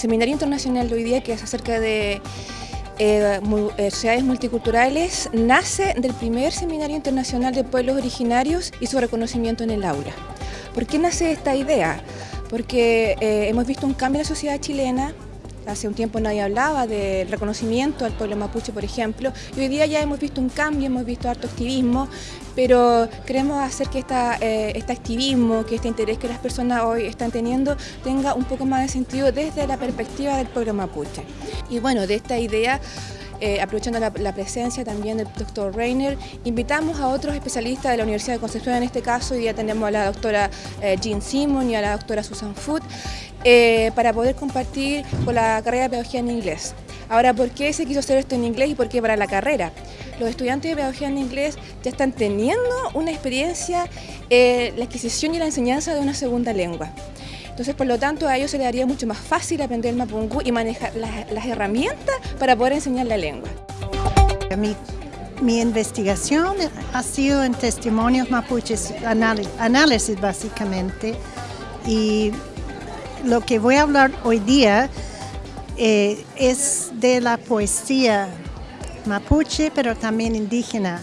seminario internacional de hoy día, que es acerca de eh, eh, sociedades multiculturales, nace del primer seminario internacional de pueblos originarios y su reconocimiento en el aula. ¿Por qué nace esta idea? Porque eh, hemos visto un cambio en la sociedad chilena, Hace un tiempo nadie hablaba del reconocimiento al pueblo mapuche, por ejemplo, y hoy día ya hemos visto un cambio, hemos visto harto activismo, pero queremos hacer que eh, este activismo, que este interés que las personas hoy están teniendo tenga un poco más de sentido desde la perspectiva del pueblo mapuche. Y bueno, de esta idea eh, aprovechando la, presencia también del doctor Reiner, invitamos a otros especialistas de la Universidad de Concepción, en este caso, y ya tenemos a la doctora eh, Jean Simon y a la doctora Susan Foot, eh, para poder compartir con la carrera de Pedagogía en Inglés. Ahora, ¿por qué se quiso hacer esto en inglés y por qué para la carrera? Los estudiantes de Pedagogía en Inglés ya están teniendo una experiencia, la adquisición y la enseñanza de una segunda lengua. Entonces, por lo tanto, a ellos se les haría mucho más fácil aprender el mapungú y manejar las, herramientas para poder enseñar la lengua. Mi, mi, investigación ha sido en testimonios mapuches, análisis básicamente, y lo que voy a hablar hoy día eh, es de la poesía mapuche, pero también indígena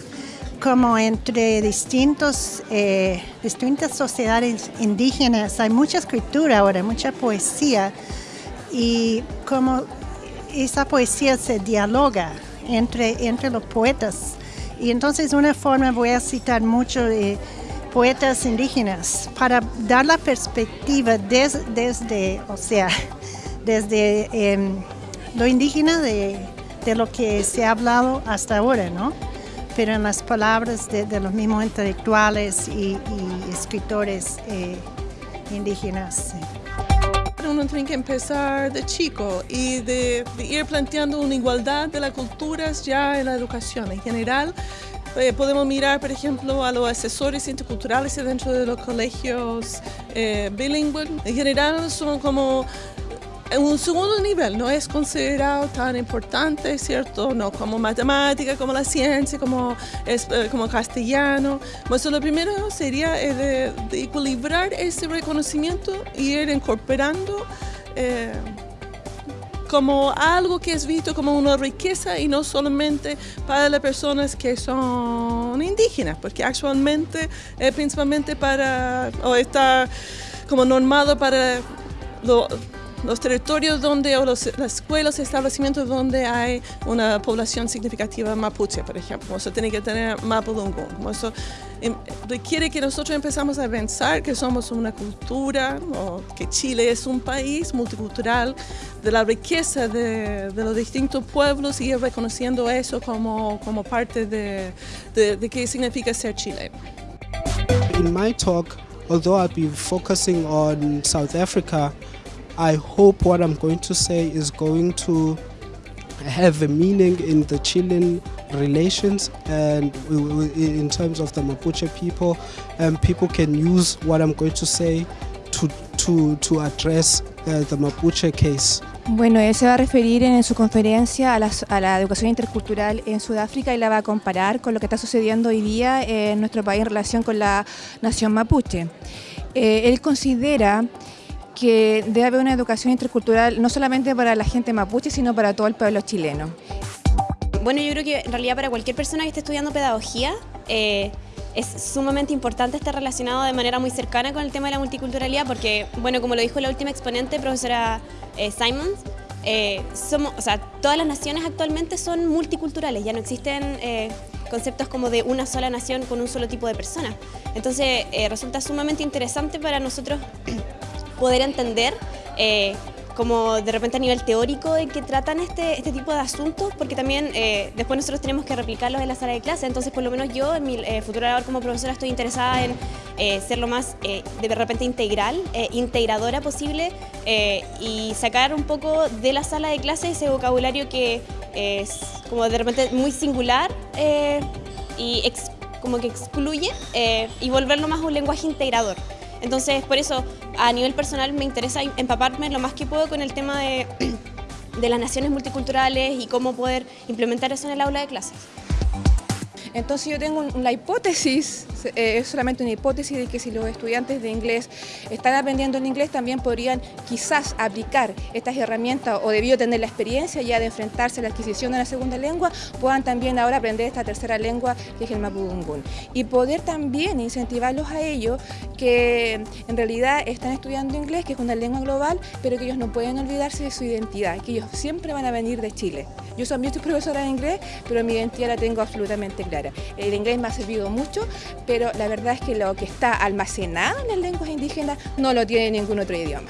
como entre distintos, eh, distintas sociedades indígenas hay mucha escritura ahora, mucha poesía y como esa poesía se dialoga entre, entre los poetas. Y entonces una forma voy a citar mucho de poetas indígenas para dar la perspectiva desde, o sea, desde em, lo indígena de, de lo que se ha hablado hasta ahora, ¿no? pero en las palabras de, los mismos intelectuales y, escritores eh, indígenas. Uno tiene que empezar de chico y de, ir planteando una igualdad de las culturas ya en la educación. En general, eh, podemos mirar, por ejemplo, a los asesores interculturales dentro de los colegios eh, bilingües. En general son como en un segundo nivel no es considerado tan importante, ¿cierto? No como matemática, como la ciencia, como, es, eh, como castellano. Pues lo primero sería eh, equilibrar ese reconocimiento y ir incorporando eh, como algo que es visto como una riqueza y no solamente para las personas que son indígenas, porque actualmente principalmente para, o está como normado para lo, los territorios donde, o los, las escuelas, establecimientos donde hay una población significativa mapuche, por ejemplo. Eso tiene que tener mapudungun. Eso em, requiere que nosotros empezamos a pensar que somos una cultura, o que Chile es un país multicultural, de la riqueza de, de los distintos pueblos y ir reconociendo eso como, como parte de, de, de qué significa ser chileno. In my talk, although I'll be focusing on South Africa, I hope what I'm going to say is going to have a meaning in the Chilean relations and in terms of the Mapuche people and people can use what I'm going to say to, to, to address uh, the Mapuche case. Bueno, él se va a referir en su conferencia a la, a la, educación intercultural en Sudáfrica y la va a comparar con lo que está sucediendo hoy día en nuestro país en relación con la nación mapuche. Eh, él considera que debe haber una educación intercultural no solamente para la gente mapuche, sino para todo el pueblo chileno. Bueno, yo creo que en realidad para cualquier persona que esté estudiando pedagogía, eh, es sumamente importante estar relacionado de manera muy cercana con el tema de la multiculturalidad porque, bueno, como lo dijo la última exponente, profesora eh, Simons, eh, somos, o sea, todas las naciones actualmente son multiculturales, ya no existen conceptos como de una sola nación con un solo tipo de persona. Entonces, resulta sumamente interesante para nosotros poder entender eh, como de repente a nivel teórico de que tratan este, este tipo de asuntos, porque también eh, después nosotros tenemos que replicarlos en la sala de clase, entonces por lo menos yo en mi eh, futuro labor como profesora estoy interesada en ser lo más de repente integral, integradora posible y sacar un poco de la sala de clase ese vocabulario que es como de repente muy singular y como que excluye y volverlo más un lenguaje integrador. Entonces, por eso, a nivel personal me interesa empaparme lo más que puedo con el tema de, las naciones multiculturales y cómo poder implementar eso en el aula de clases. Entonces yo tengo la hipótesis, eh, es solamente una hipótesis de que si los estudiantes de inglés están aprendiendo el inglés también podrían quizás aplicar estas herramientas o debido tener la experiencia ya de enfrentarse a la adquisición de una segunda lengua, puedan también ahora aprender esta tercera lengua que es el mapudungun. Y poder también incentivarlos a ellos que en realidad están estudiando inglés, que es una lengua global, pero que ellos no pueden olvidarse de su identidad, que ellos siempre van a venir de Chile. Yo también soy profesora de inglés, pero mi identidad la tengo absolutamente clara. El inglés me ha servido mucho, pero la verdad es que lo que está almacenado en las lenguas indígenas no lo tiene ningún otro idioma.